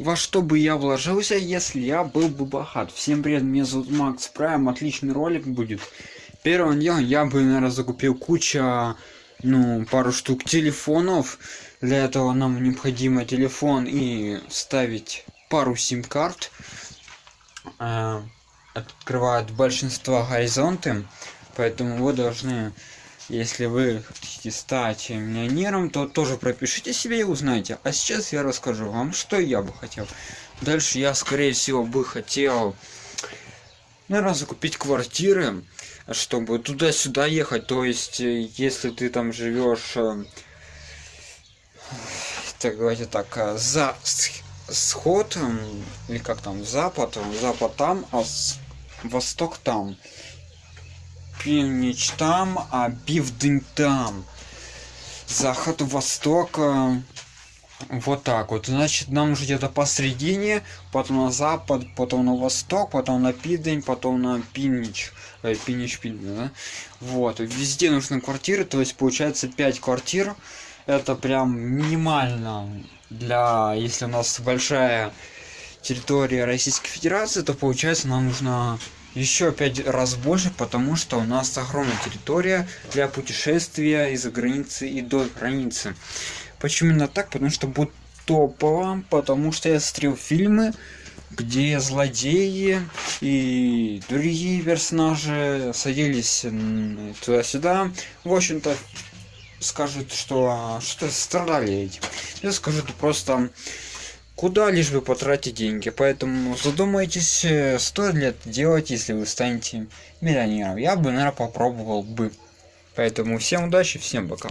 во что бы я вложился, если я был бы богат. Всем привет, меня зовут Макс Прайм, отличный ролик будет. Первым делом я бы, наверное, закупил куча, ну, пару штук телефонов. Для этого нам необходимо телефон и ставить пару сим-карт. Э, открывают большинство горизонты, поэтому вы должны если вы хотите стать миллионером, то тоже пропишите себе и узнаете. А сейчас я расскажу вам, что я бы хотел. Дальше я, скорее всего, бы хотел, наверное, закупить квартиры, чтобы туда-сюда ехать. То есть, э, если ты там живешь, э, так говорите так, э, за сход, или как там, запад, запад там, а восток там північ там, а південь там. Заход, восток. Вот так вот. Значит, нам нужно где-то посередине, потом на запад, потом на восток, потом на пидень, потом на пинич. Э, пинич, пидень, да? Вот. Везде нужны квартиры, то есть получается 5 квартир. Это прям минимально для, если у нас большая территория Российской Федерации, то получается нам нужно еще пять раз больше, потому что у нас огромная территория для путешествия из-за границы и до границы. Почему именно так? Потому что будет топово, потому что я смотрел фильмы, где злодеи и другие персонажи садились туда-сюда. В общем-то, скажут, что что страдали этим. Я скажу, это просто куда лишь бы потратить деньги. Поэтому задумайтесь, э, стоит ли это делать, если вы станете миллионером. Я бы, наверное, попробовал бы. Поэтому всем удачи, всем пока.